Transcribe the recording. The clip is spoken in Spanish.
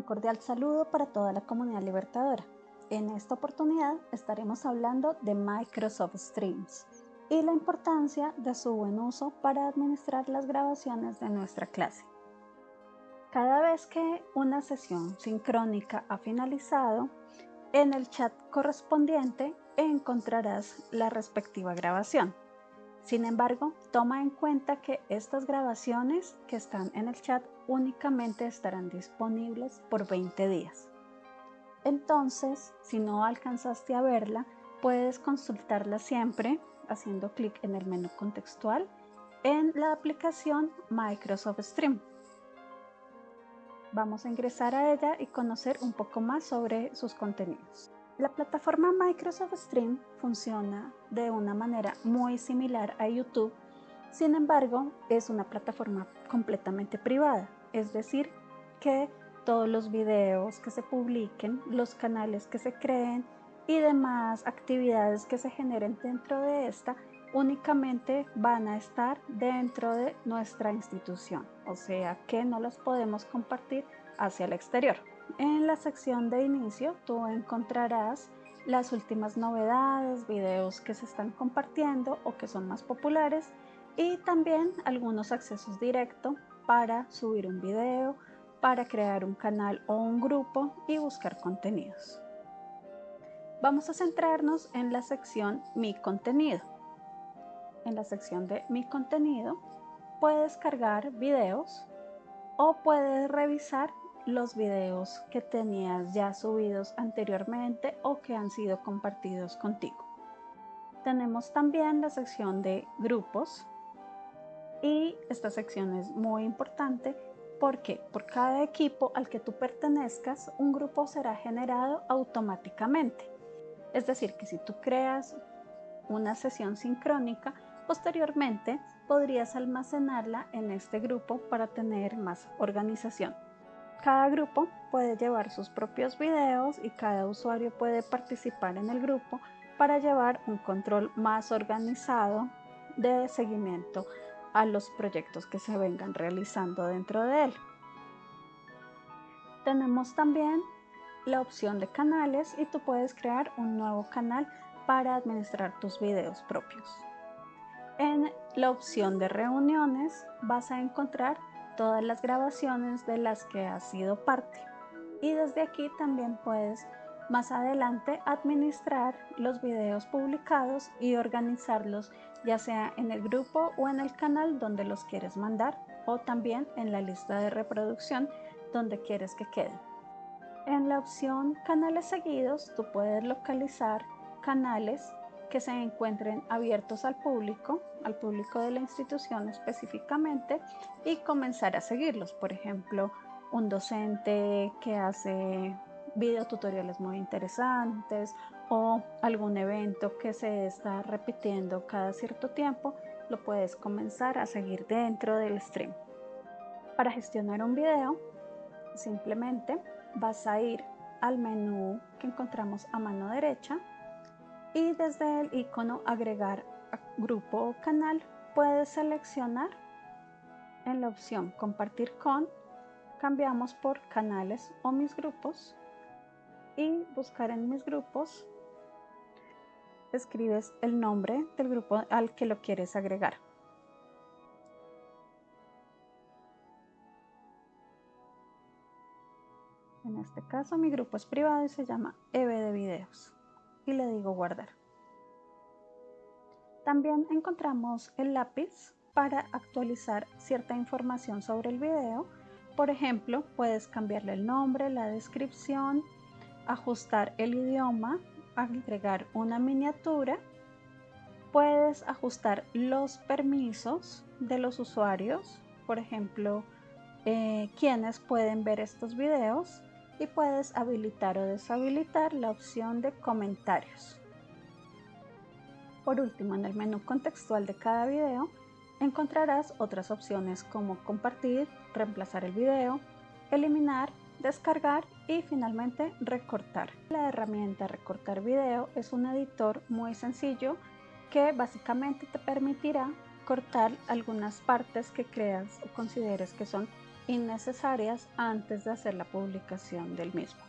Un cordial saludo para toda la comunidad libertadora. En esta oportunidad estaremos hablando de Microsoft Streams y la importancia de su buen uso para administrar las grabaciones de nuestra clase. Cada vez que una sesión sincrónica ha finalizado, en el chat correspondiente encontrarás la respectiva grabación. Sin embargo, toma en cuenta que estas grabaciones que están en el chat únicamente estarán disponibles por 20 días. Entonces, si no alcanzaste a verla, puedes consultarla siempre haciendo clic en el menú contextual en la aplicación Microsoft Stream. Vamos a ingresar a ella y conocer un poco más sobre sus contenidos. La plataforma Microsoft Stream funciona de una manera muy similar a YouTube, sin embargo es una plataforma completamente privada, es decir, que todos los videos que se publiquen, los canales que se creen y demás actividades que se generen dentro de esta únicamente van a estar dentro de nuestra institución, o sea que no las podemos compartir hacia el exterior. En la sección de inicio tú encontrarás las últimas novedades, videos que se están compartiendo o que son más populares y también algunos accesos directos para subir un video, para crear un canal o un grupo y buscar contenidos. Vamos a centrarnos en la sección Mi contenido. En la sección de Mi contenido puedes cargar videos o puedes revisar los videos que tenías ya subidos anteriormente o que han sido compartidos contigo. Tenemos también la sección de grupos y esta sección es muy importante porque por cada equipo al que tú pertenezcas un grupo será generado automáticamente. Es decir, que si tú creas una sesión sincrónica, posteriormente podrías almacenarla en este grupo para tener más organización. Cada grupo puede llevar sus propios videos y cada usuario puede participar en el grupo para llevar un control más organizado de seguimiento a los proyectos que se vengan realizando dentro de él. Tenemos también la opción de canales y tú puedes crear un nuevo canal para administrar tus videos propios. En la opción de reuniones vas a encontrar todas las grabaciones de las que has sido parte. Y desde aquí también puedes más adelante administrar los videos publicados y organizarlos ya sea en el grupo o en el canal donde los quieres mandar o también en la lista de reproducción donde quieres que queden. En la opción canales seguidos tú puedes localizar canales que se encuentren abiertos al público, al público de la institución específicamente, y comenzar a seguirlos. Por ejemplo, un docente que hace videotutoriales muy interesantes o algún evento que se está repitiendo cada cierto tiempo, lo puedes comenzar a seguir dentro del stream. Para gestionar un video, simplemente vas a ir al menú que encontramos a mano derecha y desde el icono agregar grupo o canal puedes seleccionar en la opción compartir con cambiamos por canales o mis grupos y buscar en mis grupos escribes el nombre del grupo al que lo quieres agregar. En este caso mi grupo es privado y se llama EV de videos y le digo guardar. También encontramos el lápiz para actualizar cierta información sobre el video. Por ejemplo, puedes cambiarle el nombre, la descripción, ajustar el idioma, agregar una miniatura. Puedes ajustar los permisos de los usuarios, por ejemplo, eh, quienes pueden ver estos videos y puedes habilitar o deshabilitar la opción de comentarios. Por último, en el menú contextual de cada video encontrarás otras opciones como compartir, reemplazar el video, eliminar, descargar y finalmente recortar. La herramienta recortar video es un editor muy sencillo que básicamente te permitirá cortar algunas partes que creas o consideres que son innecesarias antes de hacer la publicación del mismo.